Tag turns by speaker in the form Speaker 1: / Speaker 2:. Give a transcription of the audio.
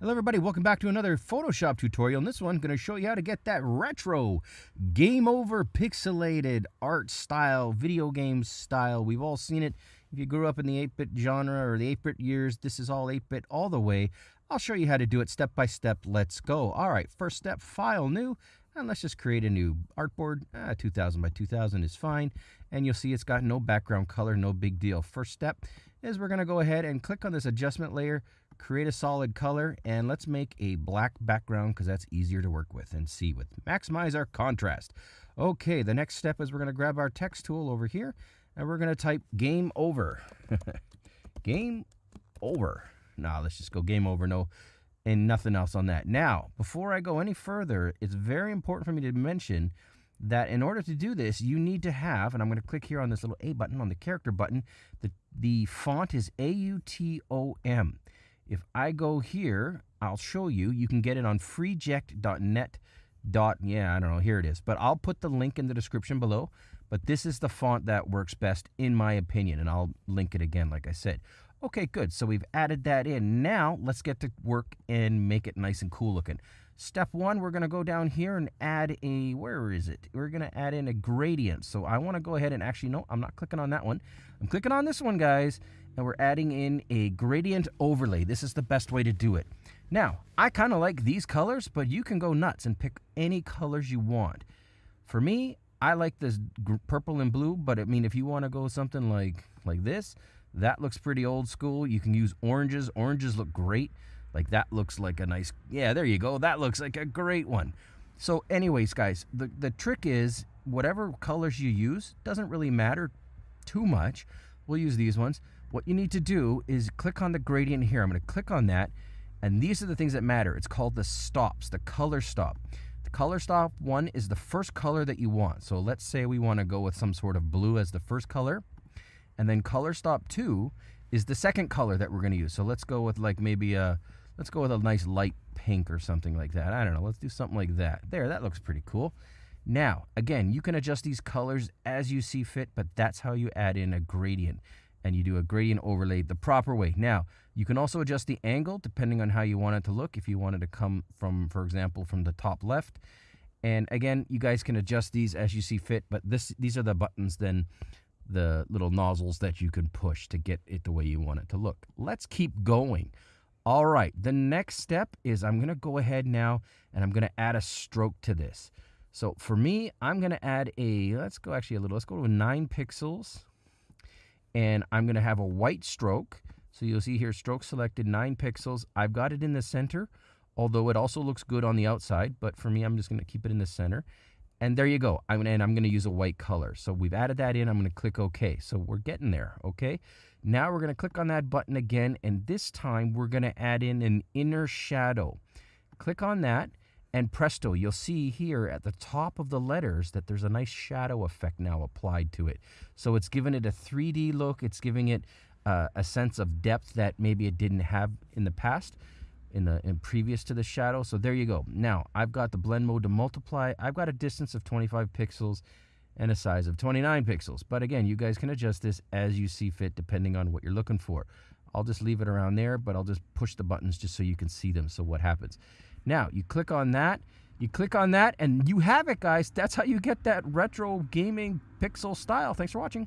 Speaker 1: Hello everybody, welcome back to another Photoshop tutorial. In this one, I'm going to show you how to get that retro, game over pixelated art style, video game style. We've all seen it. If you grew up in the 8-bit genre or the 8-bit years, this is all 8-bit all the way. I'll show you how to do it step by step. Let's go. All right, first step, file new, and let's just create a new artboard. Ah, 2000 by 2000 is fine. And you'll see it's got no background color, no big deal. First step is we're going to go ahead and click on this adjustment layer, create a solid color, and let's make a black background because that's easier to work with and see with. Maximize our contrast. Okay, the next step is we're going to grab our text tool over here, and we're going to type game over. game over. Now, let's just go game over. No, and nothing else on that. Now, before I go any further, it's very important for me to mention that in order to do this, you need to have, and I'm going to click here on this little A button, on the character button, the, the font is A-U-T-O-M. If I go here, I'll show you. You can get it on freeject.net. Dot, yeah, I don't know, here it is. But I'll put the link in the description below. But this is the font that works best, in my opinion, and I'll link it again, like I said. Okay, good. So we've added that in. Now let's get to work and make it nice and cool looking. Step one, we're going to go down here and add a, where is it? We're going to add in a gradient. So I want to go ahead and actually, no, I'm not clicking on that one. I'm clicking on this one, guys, and we're adding in a gradient overlay. This is the best way to do it. Now, I kind of like these colors, but you can go nuts and pick any colors you want. For me, I like this purple and blue, but I mean, if you want to go something like, like this, that looks pretty old school. You can use oranges. Oranges look great. Like that looks like a nice, yeah, there you go. That looks like a great one. So anyways, guys, the, the trick is whatever colors you use doesn't really matter too much. We'll use these ones. What you need to do is click on the gradient here. I'm going to click on that. And these are the things that matter. It's called the stops, the color stop. The color stop one is the first color that you want. So let's say we want to go with some sort of blue as the first color. And then color stop two is the second color that we're going to use. So let's go with like maybe a, Let's go with a nice light pink or something like that. I don't know. Let's do something like that. There, that looks pretty cool. Now, again, you can adjust these colors as you see fit, but that's how you add in a gradient. And you do a gradient overlay the proper way. Now, you can also adjust the angle depending on how you want it to look. If you wanted to come from, for example, from the top left. And again, you guys can adjust these as you see fit, but this these are the buttons then the little nozzles that you can push to get it the way you want it to look. Let's keep going. All right, the next step is I'm going to go ahead now and I'm going to add a stroke to this. So for me, I'm going to add a, let's go actually a little, let's go to 9 pixels. And I'm going to have a white stroke. So you'll see here, stroke selected, 9 pixels. I've got it in the center, although it also looks good on the outside. But for me, I'm just going to keep it in the center. And there you go. I'm, and I'm going to use a white color. So we've added that in. I'm going to click OK. So we're getting there, okay? Now we're going to click on that button again, and this time we're going to add in an inner shadow. Click on that, and presto, you'll see here at the top of the letters that there's a nice shadow effect now applied to it. So it's giving it a 3D look. It's giving it uh, a sense of depth that maybe it didn't have in the past, in the in previous to the shadow. So there you go. Now I've got the blend mode to multiply. I've got a distance of 25 pixels and a size of 29 pixels. But again, you guys can adjust this as you see fit depending on what you're looking for. I'll just leave it around there, but I'll just push the buttons just so you can see them. So what happens? Now, you click on that, you click on that, and you have it, guys. That's how you get that retro gaming pixel style. Thanks for watching.